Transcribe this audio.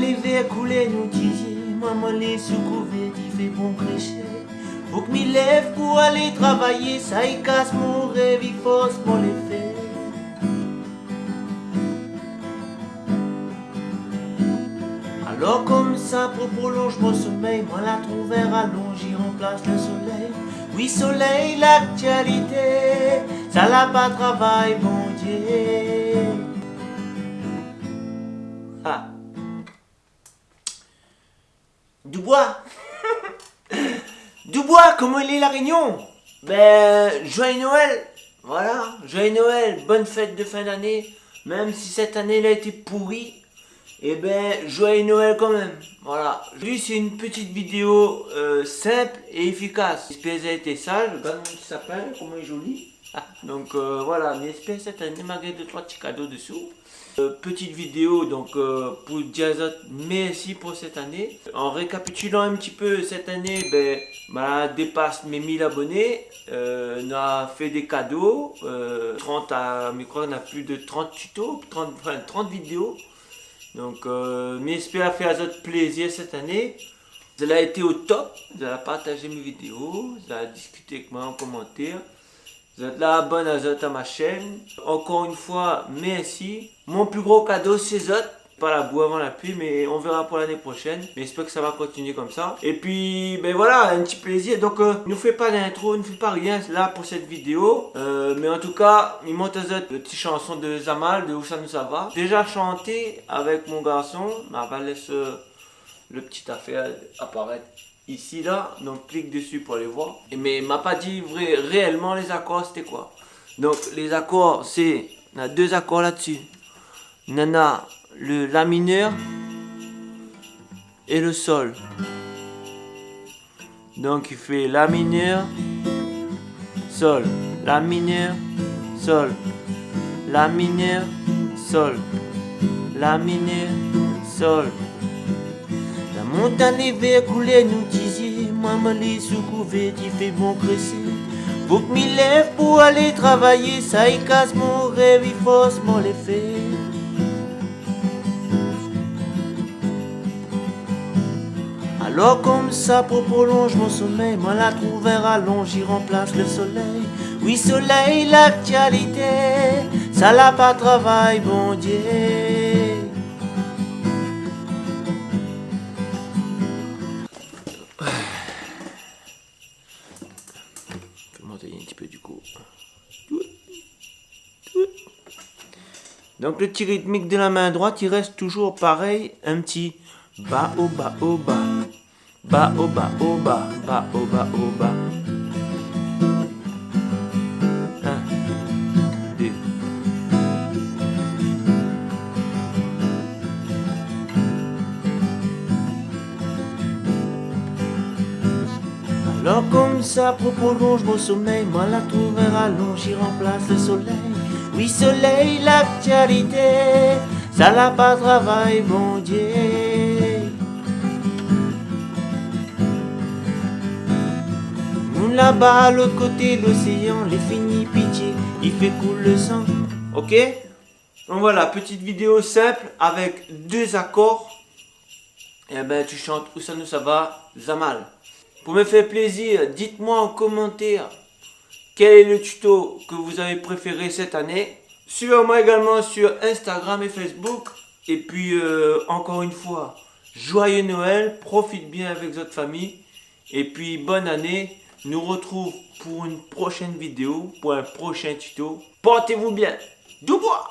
les verres coulaient, nous disiez, maman les secouver, il fait bon. Faut que m'y lève pour aller travailler, ça y casse mon rêve, il force pour les faire. Alors comme ça, pour prolonger mon sommeil, moi la trouve allonge, j'y remplace le soleil. Oui, soleil, l'actualité, ça l'a pas travail, bon Dieu. Dubois Dubois, comment il est la réunion? Ben, joyeux Noël Voilà, joyeux Noël, bonne fête de fin d'année. Même si cette année elle a été pourrie, eh ben, joyeux Noël quand même. Voilà. Lui, c'est une petite vidéo euh, simple et efficace. J'espère qu'elle a été sage. Regarde il s'appelle, comment il est joli? Donc euh, voilà, mais j'espère cette année, malgré deux trois petits cadeaux dessous. Euh, petite vidéo donc pour dire merci pour cette année. En récapitulant un petit peu cette année, ben, bah, dépasse mes 1000 abonnés. on a fait des cadeaux. 30 à, mais quoi, on a plus de 30 tutos, 30, enfin, 30 vidéos. Donc, euh, j'espère faire votre plaisir cette année. Vous avez été au top, vous avez partagé mes vidéos, vous avez discuté avec moi en commentaire. Là, abonné à ma chaîne. Encore une fois, merci. Mon plus gros cadeau, c'est Zot pas la boue avant la pluie, mais on verra pour l'année prochaine. Mais j'espère que ça va continuer comme ça. Et puis, ben voilà, un petit plaisir. Donc, euh, ne fait pas d'intro, ne fait pas rien là pour cette vidéo. Euh, mais en tout cas, il monte une petite chanson de Zamal, de Où ça nous va. Déjà chanté avec mon garçon. Mais on va laisser euh, le petit affaire apparaître ici là. Donc, clique dessus pour aller voir. Mais il m'a pas dit vrai, réellement les accords, c'était quoi. Donc, les accords, c'est... On a deux accords là-dessus. Nana le La mineur et le Sol. Donc il fait La mineur, Sol, La mineur, Sol, La mineur, Sol, La mineur, Sol. Montagne vers couler nous disait, maman les sous il fait bon cresser. Faut que m'y lève pour aller travailler, ça y casse mon rêve, il force mon les faire. Alors comme ça pour prolonger mon sommeil, moi la trouve rallonge, j'y remplace le soleil. Oui soleil, l'actualité, ça l'a pas travail, bon Dieu. Un petit peu du coup. Donc le petit rythmique de la main droite, il reste toujours pareil, un petit bas au bas au bas. Ba o ba o ba, ba o ba o ba. Alors comme ça prolonger mon sommeil, moi la trouve rallonge, j'y remplace le soleil. Oui soleil, l'actualité, ça n'a pas travail, mon Dieu. là-bas, à l'autre côté l'océan, les finis pitié, il fait couler le sang. Ok? Donc voilà, petite vidéo simple avec deux accords. Et eh ben tu chantes nous ça va, Zamal. Pour me faire plaisir, dites-moi en commentaire quel est le tuto que vous avez préféré cette année. Suivez-moi également sur Instagram et Facebook. Et puis euh, encore une fois, joyeux Noël, profite bien avec votre famille. Et puis bonne année nous retrouve pour une prochaine vidéo, pour un prochain tuto. Portez-vous bien. Dubois